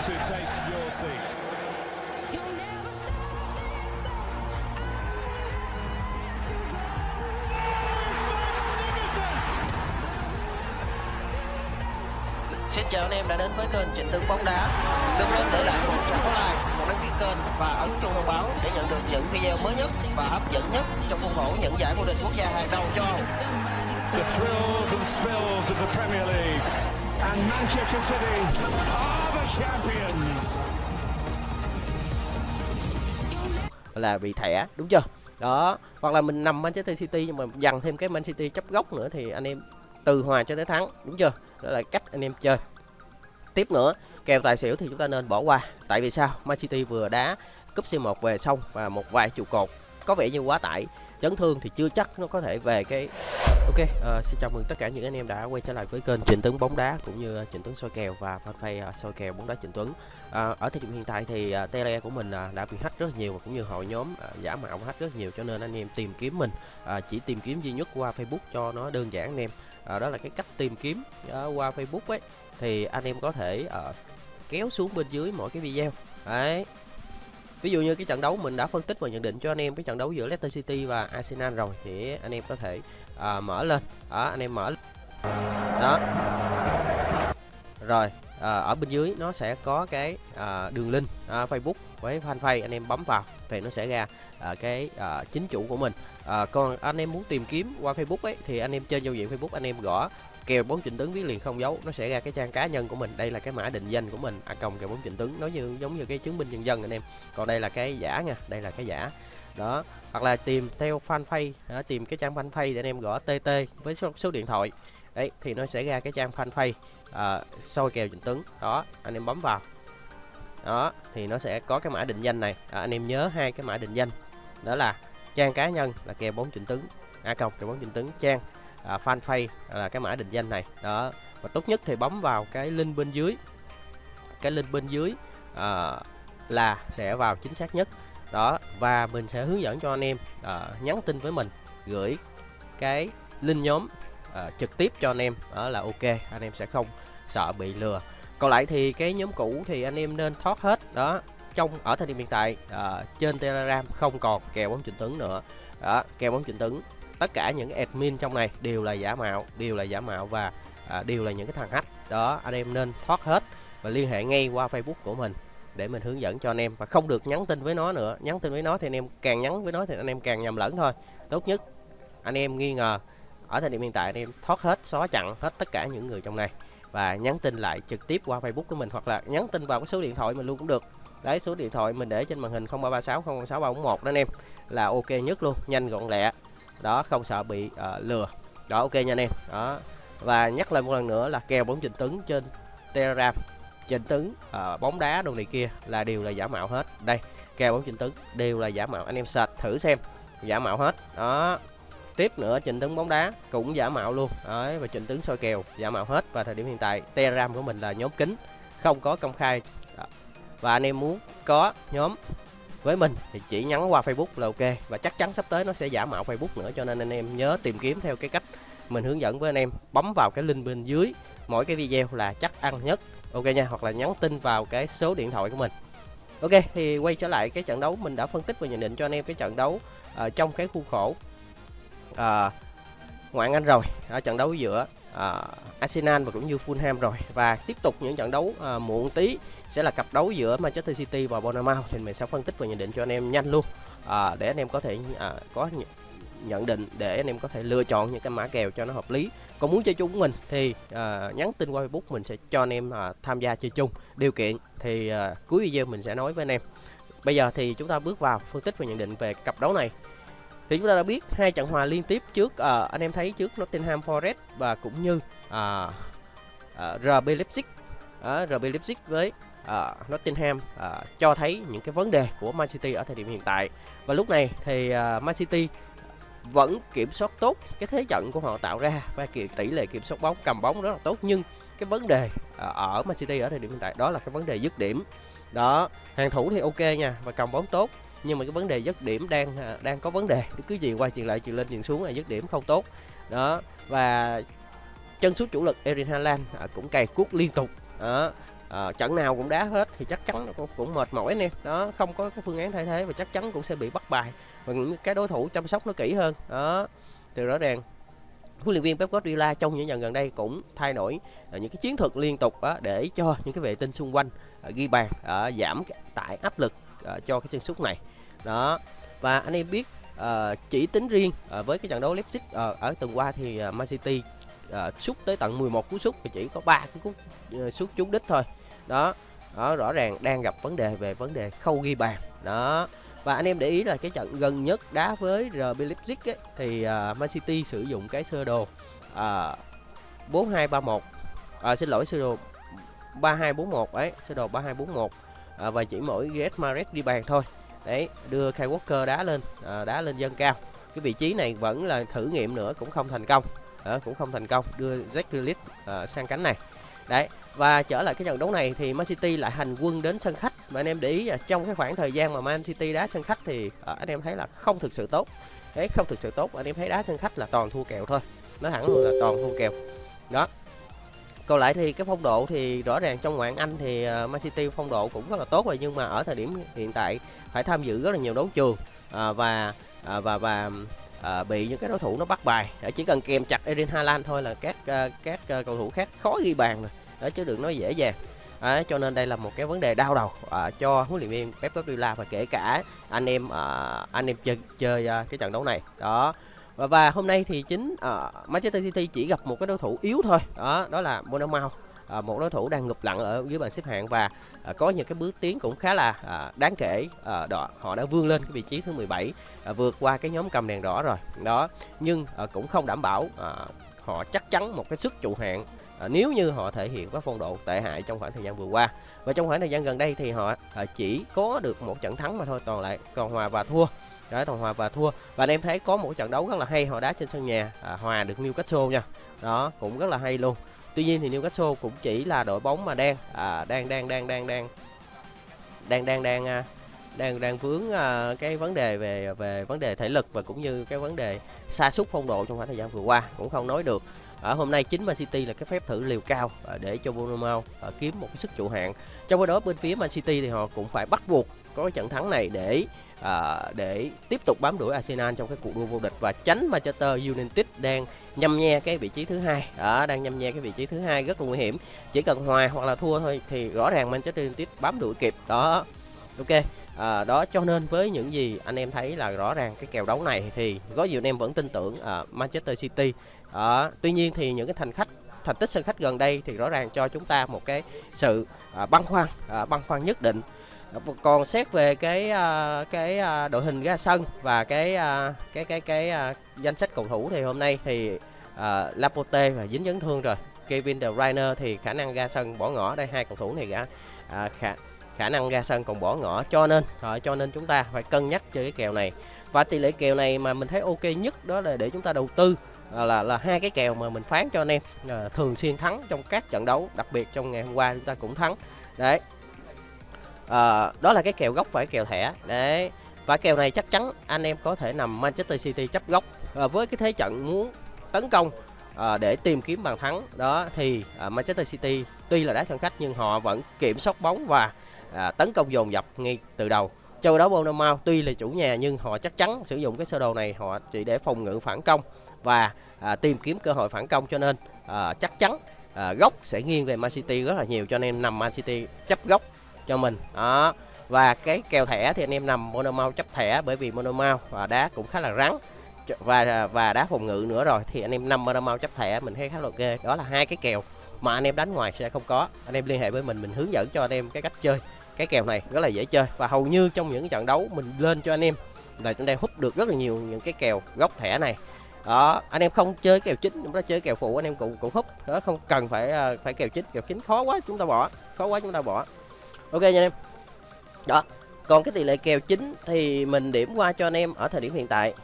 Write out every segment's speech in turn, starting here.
to take your seat. Xin chào anh em đã đến với kênh Trịnh Tướng bóng đá. Đừng quên để lại một trang like, một đăng ký kênh và ấn chuông thông báo để nhận được những video mới nhất và hấp dẫn nhất trong khuôn khổ những giải vô địch quốc gia hàng đầu châu Âu. The thrills and spills of the Premier League. And Manchester City are là bị thẻ, đúng chưa? Đó, hoặc là mình nằm Manchester City nhưng mà dằn thêm cái Man City chấp góc nữa thì anh em từ hòa cho tới thắng, đúng chưa? Đó là cách anh em chơi. Tiếp nữa, kèo tài xỉu thì chúng ta nên bỏ qua. Tại vì sao? Man City vừa đá cúp C1 về xong và một vài trụ cột. Có vẻ như quá tải chấn thương thì chưa chắc nó có thể về cái ok uh, xin chào mừng tất cả những anh em đã quay trở lại với kênh Trịnh Tuấn bóng đá cũng như ờ, Trịnh Tuấn soi kèo và fanpage uh, soi kèo bóng đá Trịnh Tuấn. Uh, ở thời điểm hiện tại thì uh, tele của mình uh, đã bị hack rất nhiều và cũng như hội nhóm uh, giả mạo hack rất nhiều cho nên anh em tìm kiếm mình uh, chỉ tìm kiếm duy nhất qua Facebook cho nó đơn giản anh em. Uh, đó là cái cách tìm kiếm uh, qua Facebook ấy. Thì anh em có thể uh, kéo xuống bên dưới mỗi cái video. Đấy ví dụ như cái trận đấu mình đã phân tích và nhận định cho anh em cái trận đấu giữa Leicester City và Arsenal rồi thì anh em có thể à, mở lên. Đó anh em mở đó. Rồi à, ở bên dưới nó sẽ có cái à, đường link à, Facebook với fanpage anh em bấm vào thì nó sẽ ra à, cái à, chính chủ của mình. À, còn anh em muốn tìm kiếm qua Facebook ấy thì anh em trên giao diện Facebook anh em gõ kèo bóng trịnh tấn viết liền không dấu nó sẽ ra cái trang cá nhân của mình. Đây là cái mã định danh của mình a còng kèo bóng trịnh tấn nó như giống như cái chứng minh nhân dân anh em. Còn đây là cái giả nha đây là cái giả. Đó hoặc là tìm theo fanpage à, tìm cái trang fanpage để anh em gõ tt với số, số điện thoại. Đấy thì nó sẽ ra cái trang fanpage à, soi kèo trịnh tấn đó anh em bấm vào đó thì nó sẽ có cái mã định danh này. À, anh em nhớ hai cái mã định danh. Đó là trang cá nhân là kèo bóng chỉnh tướng a còng kèo bóng chỉnh tướng trang à, fanpage là cái mã định danh này. Đó và tốt nhất thì bấm vào cái link bên dưới. Cái link bên dưới à, là sẽ vào chính xác nhất. Đó và mình sẽ hướng dẫn cho anh em à, nhắn tin với mình gửi cái link nhóm à, trực tiếp cho anh em. Đó là ok anh em sẽ không sợ bị lừa còn lại thì cái nhóm cũ thì anh em nên thoát hết đó. Trong ở thời điểm hiện tại uh, trên telegram không còn kèo bóng trịnh tướng nữa. Đó kèo bóng trịnh tướng tất cả những admin trong này đều là giả mạo đều là giả mạo và uh, đều là những cái thằng hack. Đó anh em nên thoát hết và liên hệ ngay qua facebook của mình để mình hướng dẫn cho anh em. Và không được nhắn tin với nó nữa. Nhắn tin với nó thì anh em càng nhắn với nó thì anh em càng nhầm lẫn thôi. Tốt nhất anh em nghi ngờ ở thời điểm hiện tại anh em thoát hết xóa chặn hết tất cả những người trong này và nhắn tin lại trực tiếp qua facebook của mình hoặc là nhắn tin vào cái số điện thoại mình luôn cũng được. Đấy số điện thoại mình để trên màn hình 0336 006 341 đó anh em là ok nhất luôn nhanh gọn lẹ. Đó không sợ bị uh, lừa. Đó ok nha anh em. Đó. Và nhắc lại một lần nữa là kèo bóng trình tấn trên telegram. Trình tấn uh, bóng đá đồ này kia là đều là giả mạo hết. Đây kèo bóng trình tấn đều là giả mạo. Anh em sạch thử xem giả mạo hết. Đó tiếp nữa, trình tướng bóng đá cũng giả mạo luôn. Đấy, và trình tướng soi kèo giả mạo hết. Và thời điểm hiện tại, telegram của mình là nhóm kín không có công khai. Đó. và anh em muốn có nhóm với mình thì chỉ nhắn qua Facebook là ok. Và chắc chắn sắp tới nó sẽ giả mạo Facebook nữa, cho nên anh em nhớ tìm kiếm theo cái cách mình hướng dẫn với anh em. Bấm vào cái link bên dưới, mỗi cái video là chắc ăn nhất. Ok nha, hoặc là nhắn tin vào cái số điện thoại của mình. Ok, thì quay trở lại cái trận đấu. Mình đã phân tích và nhận định cho anh em cái trận đấu ở trong cái khu khổ uh, ngoại anh rồi ở trận đấu giữa uh, Arsenal và cũng như Fulham rồi. Và tiếp tục những trận đấu uh, muộn tí sẽ là cặp đấu giữa Manchester City và Bournemouth. Thì mình sẽ phân tích và nhận định cho anh em nhanh luôn. Uh, để anh em có thể uh, có nh nhận định để anh em có thể lựa chọn những cái mã kèo cho nó hợp lý. Còn muốn chơi chung mình thì uh, nhắn tin qua Facebook mình sẽ cho anh em uh, tham gia chơi chung. Điều kiện thì uh, cuối video mình sẽ nói với anh em. Bây giờ thì chúng ta bước vào phân tích và nhận định về cặp đấu này thì chúng ta đã biết hai trận hòa liên tiếp trước uh, anh em thấy trước Nottingham Forest và cũng như ờ, ờ, uh, uh, RB Leipzig. Uh, RB Leipzig với uh, Nottingham uh, cho thấy những cái vấn đề của Man City ở thời điểm hiện tại. Và lúc này thì uh, Man City vẫn kiểm soát tốt cái thế trận của họ tạo ra và tỷ lệ kiểm soát bóng cầm bóng rất là tốt. Nhưng cái vấn đề ở Man City ở thời điểm hiện tại đó là cái vấn đề dứt điểm. Đó hàng thủ thì ok nha và cầm bóng tốt nhưng mà cái vấn đề dứt điểm đang à, đang có vấn đề. Cứ gì qua chuyện lại chuyện lên chuyện xuống là dứt điểm không tốt. Đó và chân sút chủ lực Erin Haaland à, cũng cày cuốc liên tục. Đó à, trận nào cũng đá hết thì chắc chắn nó cũng, cũng mệt mỏi nè. Đó không có cái phương án thay thế và chắc chắn cũng sẽ bị bắt bài. Và những cái đối thủ chăm sóc nó kỹ hơn. Đó từ rõ ràng huấn luyện viên Pep Guardiola trong những lần gần đây cũng thay đổi à, những cái chiến thuật liên tục uh, để cho những cái vệ tinh xung quanh à, ghi bàn à, giảm tải áp lực uh, cho cái chân sút này. Đó và anh em biết uh, chỉ tính riêng uh, với cái trận đấu Leipzig uh, ở tuần qua thì uh, Man City uh, sút tới tận 11 cú sút và chỉ có ba cái cú uh, sút trúng đích thôi. Đó đó rõ ràng đang gặp vấn đề về vấn đề khâu ghi bàn. Đó và anh em để ý là cái trận gần nhất đá với RB Leipzig ấy, thì uh, Man City sử dụng cái sơ đồ uh, 4231 à, xin lỗi sơ đồ 3241 ấy sơ đồ 3241 à, và chỉ mỗi Gareth Mares đi bàn thôi. Đấy đưa Kai Walker đá lên à, đá lên dân cao. Cái vị trí này vẫn là thử nghiệm nữa cũng không thành công. À, cũng không thành công đưa Jack Grealish à, sang cánh này. Đấy và trở lại cái trận đấu này thì Man City lại hành quân đến sân khách. Và anh em để ý là trong cái khoảng thời gian mà Man City đá sân khách thì à, anh em thấy là không thực sự tốt. Đấy không thực sự tốt anh em thấy đá sân khách là toàn thua kèo thôi. Nó hẳn luôn là toàn thua kèo. Đó còn lại thì cái phong độ thì rõ ràng trong ngoại hạng Anh thì uh, Man City phong độ cũng rất là tốt rồi nhưng mà ở thời điểm hiện tại phải tham dự rất là nhiều đấu trường uh, và uh, và và uh, bị những cái đối thủ nó bắt bài. Chỉ cần kèm chặt erin Haaland thôi là các uh, các uh, cầu thủ khác khó ghi bàn rồi. Đó chứ đừng nói dễ dàng. À, cho nên đây là một cái vấn đề đau đầu à, cho huấn luyện viên Pep Guardiola và kể cả anh em à, anh em chơi chơi à, cái trận đấu này. Đó và, và hôm nay thì chính uh, Manchester City chỉ gặp một cái đối thủ yếu thôi. Đó đó là Bournemouth. À, một đối thủ đang ngụp lặn ở dưới bảng xếp hạng và à, có những cái bước tiến cũng khá là à, đáng kể. À, đó họ đã vươn lên cái vị trí thứ 17 à, vượt qua cái nhóm cầm đèn đỏ rồi. Đó nhưng à, cũng không đảm bảo à, họ chắc chắn một cái sức trụ hạng à, nếu như họ thể hiện các phong độ tệ hại trong khoảng thời gian vừa qua. Và trong khoảng thời gian gần đây thì họ à, chỉ có được một trận thắng mà thôi toàn lại còn hòa và thua đó thằng hòa và thua. Và anh em thấy có một trận đấu rất là hay họ đá trên sân nhà à, hòa được Newcastle nha. Đó cũng rất là hay luôn. Tuy nhiên thì Newcastle cũng chỉ là đội bóng mà đang à, đang đang đang đang đang đang đang đang à, đang đang vướng à, cái vấn đề về về vấn đề thể lực và cũng như cái vấn đề sa sút phong độ trong khoảng thời gian vừa qua. Cũng không nói được ở hôm nay chính Man City là cái phép thử liều cao à, để cho Bournemouth à, kiếm một cái sức trụ hạng trong khi đó bên phía Man City thì họ cũng phải bắt buộc có cái trận thắng này để à, để tiếp tục bám đuổi Arsenal trong cái cuộc đua vô địch. Và tránh Manchester United đang nhâm nhe cái vị trí thứ hai. Đó đang nhâm nhe cái vị trí thứ hai rất là nguy hiểm. Chỉ cần hòa hoặc là thua thôi thì rõ ràng Manchester United bám đuổi kịp. Đó ok à, đó cho nên với những gì anh em thấy là rõ ràng cái kèo đấu này thì có nhiều anh em vẫn tin tưởng à, Manchester City. À, tuy nhiên thì những cái thành khách thành tích sân khách gần đây thì rõ ràng cho chúng ta một cái sự à, băn khoăn à, băn khoăn nhất định. Còn xét về cái à, cái à, đội hình ra sân và cái à, cái cái cái à, danh sách cầu thủ thì hôm nay thì à, Laporte và dính chấn thương rồi. Kevin De Bruyne thì khả năng ra sân bỏ ngỏ đây hai cầu thủ này cả à, khả khả năng ra sân còn bỏ ngỏ. Cho nên uh, cho nên chúng ta phải cân nhắc chơi cái kèo này. Và tỷ lệ kèo này mà mình thấy ok nhất đó là để chúng ta đầu tư là là, là hai cái kèo mà mình phán cho anh em à, thường xuyên thắng trong các trận đấu đặc biệt trong ngày hôm qua chúng ta cũng thắng. Đấy. À, đó là cái kèo gốc phải kèo thẻ. Đấy. Và kèo này chắc chắn anh em có thể nằm Manchester City chấp gốc à, với cái thế trận muốn tấn công à, để tìm kiếm bàn thắng. Đó thì à, Manchester City tuy là đá sân khách nhưng họ vẫn kiểm soát bóng và à, tấn công dồn dập ngay từ đầu. Châu đó Bournemouth tuy là chủ nhà nhưng họ chắc chắn sử dụng cái sơ đồ này họ chỉ để phòng ngự phản công và à, tìm kiếm cơ hội phản công cho nên à, chắc chắn à, góc sẽ nghiêng về Man City rất là nhiều cho nên nằm Man City chấp góc cho mình. Đó và cái kèo thẻ thì anh em nằm monomau chấp thẻ bởi vì monomau và đá cũng khá là rắn. Và à, và đá phòng ngự nữa rồi thì anh em nằm monomau chấp thẻ mình thấy khá là ok. Đó là hai cái kèo mà anh em đánh ngoài sẽ không có. Anh em liên hệ với mình mình hướng dẫn cho anh em cái cách chơi. Cái kèo này rất là dễ chơi và hầu như trong những trận đấu mình lên cho anh em là chúng ta hút được rất là nhiều những cái kèo góc thẻ này. Đó anh em không chơi kèo chính chúng ta chơi kèo phụ anh em cũng cũng hút. Đó không cần phải ờ, phải kèo chính kèo chính. Khó quá chúng ta bỏ. Khó quá chúng ta bỏ. Ok nha anh em. Đó còn cái tỷ lệ kèo chính thì mình điểm qua cho anh em ở thời điểm hiện tại.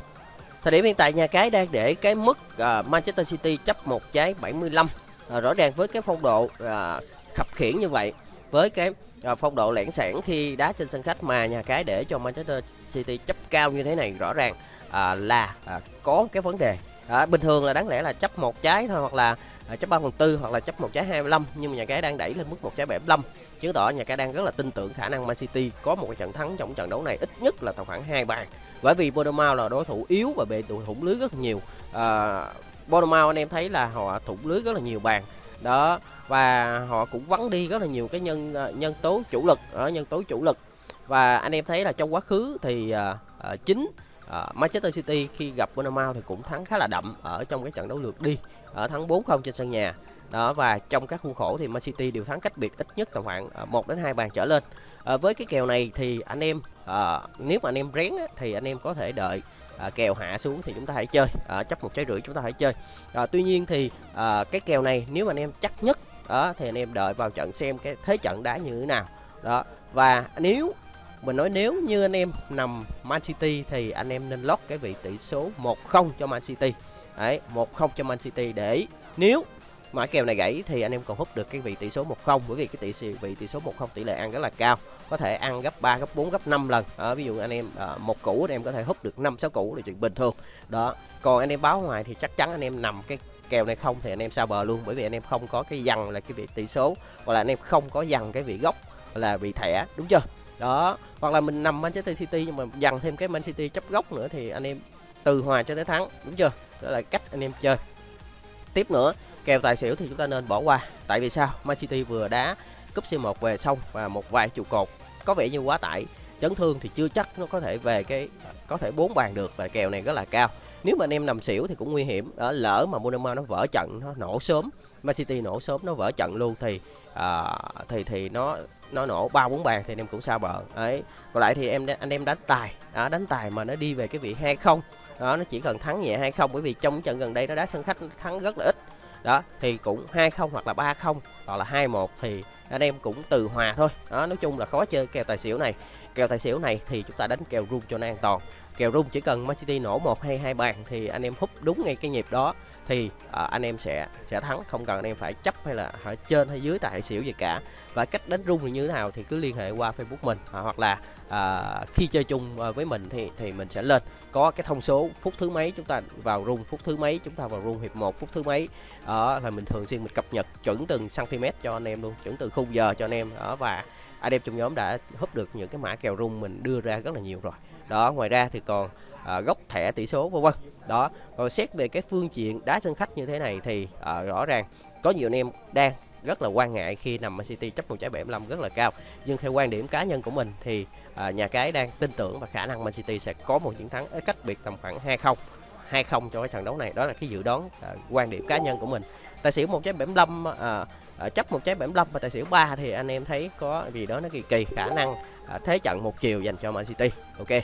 Thời điểm hiện tại nhà cái đang để cái mức uh, Manchester City chấp một trái 75 Ờ, rõ ràng với cái phong độ à, khập khiển như vậy với cái à, phong độ lẻn sản khi đá trên sân khách mà nhà cái để cho Manchester City chấp cao như thế này rõ ràng à, là có cái vấn đề. À, bình thường là đáng lẽ là chấp một trái thôi hoặc là à, chấp 3 phần tư hoặc là chấp một trái 25 nhưng mà nhà cái đang đẩy lên mức một trái 75 chứng tỏ nhà cái đang rất là tin tưởng khả năng Man City có một cái trận thắng trong trận đấu này ít nhất là tầm khoảng hai bàn. Bởi vì Bournemouth là đối thủ yếu và bị tụi thủng lưới rất nhiều à, Bournemouth anh em thấy là họ thủng lưới rất là nhiều bàn. Đó và họ cũng vắng đi rất là nhiều cái nhân ờ, nhân tố chủ lực ở nhân tố chủ lực. Và anh em thấy là trong quá khứ thì uh, chính uh, Manchester City khi gặp Bournemouth thì cũng thắng khá là đậm ở trong cái trận đấu lượt đi ở thắng 4-0 trên sân nhà. Đó và trong các khuôn khổ thì Man City đều thắng cách biệt ít nhất tầm khoảng 1 đến 2 bàn trở lên. À, với cái kèo này thì anh em à, nếu mà anh em rén á, thì anh em có thể đợi à, kèo hạ xuống thì chúng ta hãy chơi. À, chấp một trái rưỡi chúng ta hãy chơi. À, tuy nhiên thì à, cái kèo này nếu mà anh em chắc nhất đó thì anh em đợi vào trận xem cái thế trận đá như thế nào. Đó và nếu mình nói nếu như anh em nằm Man City thì anh em nên lót cái vị tỷ số 1-0 cho Man City. Đấy 1-0 cho Man City để nếu mã kèo này gãy thì anh em còn hút được cái vị tỷ số 1-0 bởi vì cái tỷ số vị tỷ số 1-0 tỷ lệ ăn rất là cao. Có thể ăn gấp 3 gấp 4 gấp 5 lần. Ở ví dụ anh em à, một củ anh em có thể hút được 5 6 củ là chuyện bình thường. Đó. Còn anh em báo ngoài thì chắc chắn anh em nằm cái kèo này không thì anh em sao bờ luôn bởi vì anh em không có cái dằn là cái vị tỷ số hoặc là anh em không có dằn cái vị gốc là vị thẻ đúng chưa? Đó. Hoặc là mình nằm Manchester City nhưng mà dằn thêm cái Man City chấp gốc nữa thì anh em từ hòa cho tới thắng đúng chưa? Đó là cách anh em chơi tiếp nữa. Kèo tài xỉu thì chúng ta nên bỏ qua. Tại vì sao? Man City vừa đá cúp C1 về xong và một vài trụ cột có vẻ như quá tải. Chấn thương thì chưa chắc nó có thể về cái, có thể bốn bàn được và kèo này rất là cao. Nếu mà anh em nằm xỉu thì cũng nguy hiểm. Đó, lỡ mà Monaco nó vỡ trận, nó nổ sớm, Man City nổ sớm, nó vỡ trận luôn thì à, thì thì nó nó nổ ba bốn bàn thì anh em cũng sao bờ. Ấy còn lại thì em anh em đánh tài. Đó, đánh tài mà nó đi về cái vị hai không. Đó nó chỉ cần thắng nhẹ hay không bởi vì trong trận gần đây nó đá sân khách nó thắng rất là ít. Đó thì cũng hai không hoặc là ba không hoặc là hai một thì anh em cũng từ hòa thôi. Đó nói chung là khó chơi kèo tài xỉu này. Kèo tài xỉu này thì chúng ta đánh kèo rung cho nó an toàn. Kèo rung chỉ cần Man City nổ một hay hai bàn thì anh em hút đúng ngay cái nhịp đó thì uh, anh em sẽ sẽ thắng. Không cần anh em phải chấp hay là ở trên hay dưới tài xỉu gì cả. Và cách đánh rung thì như thế nào thì cứ liên hệ qua Facebook mình uh, hoặc là uh, khi chơi chung uh, với mình thì thì mình sẽ lên. Có cái thông số phút thứ mấy chúng ta vào rung phút thứ mấy chúng ta vào rung hiệp 1 phút thứ mấy. Đó là mình thường xuyên mình cập nhật chuẩn từng cm cho anh em luôn chuẩn từ khung giờ cho anh em. Đó và anh em trong nhóm đã húp được những cái mã kèo rung mình đưa ra rất là nhiều rồi. Đó ngoài ra thì còn à, gốc thẻ tỷ số vân vân. Đó còn xét về cái phương diện đá sân khách như thế này thì à, rõ ràng có nhiều anh em đang rất là quan ngại khi nằm Man City chấp một trái 75 rất là cao. Nhưng theo quan điểm cá nhân của mình thì à, nhà cái đang tin tưởng và khả năng Man City sẽ có một chiến thắng cách biệt tầm khoảng 2-0 2-0 cho cái trận đấu này. Đó là cái dự đoán à, quan điểm cá nhân của mình. Tài xỉu một trái 75 à, à, chấp một trái 75 và tài xỉu 3 thì anh em thấy có gì đó nó kỳ kỳ khả năng à, thế trận một chiều dành cho Man City. Ok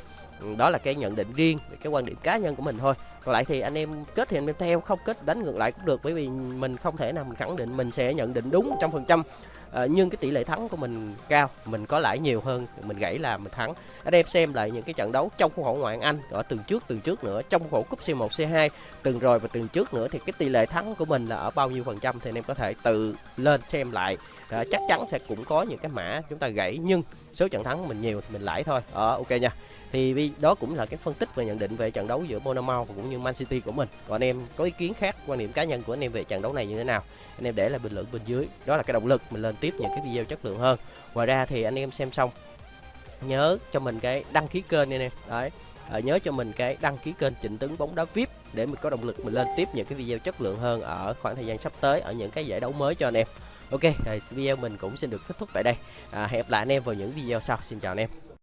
đó là cái nhận định riêng về cái quan điểm cá nhân của mình thôi còn lại thì anh em kết thì anh em theo không kết đánh ngược lại cũng được bởi vì mình không thể nào mình khẳng định mình sẽ nhận định đúng trăm phần trăm. À, nhưng cái tỷ lệ thắng của mình cao mình có lãi nhiều hơn mình gãy là mình thắng. Anh em xem lại những cái trận đấu trong khuôn khổ ngoại hạng anh ở từng trước từng trước nữa trong khuôn khổ cúp C1 C2 từng rồi và từng trước nữa thì cái tỷ lệ thắng của mình là ở bao nhiêu phần trăm thì anh em có thể tự lên xem lại. Đó, chắc chắn sẽ cũng có những cái mã chúng ta gãy nhưng số trận thắng của mình nhiều thì mình lãi thôi. Ờ ok nha. Thì đó cũng là cái phân tích và nhận định về trận đấu giữa Bournemouth và cũng như Man City của mình. Còn anh em có ý kiến khác quan điểm cá nhân của anh em về trận đấu này như thế nào anh em để lại bình luận bên dưới. Đó là cái động lực mình lên tiếp những cái video chất lượng hơn. Ngoài ra thì anh em xem xong nhớ cho mình cái đăng ký kênh anh em. Đấy. À, nhớ cho mình cái đăng ký kênh Trịnh Tấn bóng đá VIP để mình có động lực mình lên tiếp những cái video chất lượng hơn ở khoảng thời gian sắp tới ở những cái giải đấu mới cho anh em. Ok video mình cũng xin được kết thúc tại đây. À, hẹn gặp lại anh em vào những video sau. Xin chào anh em.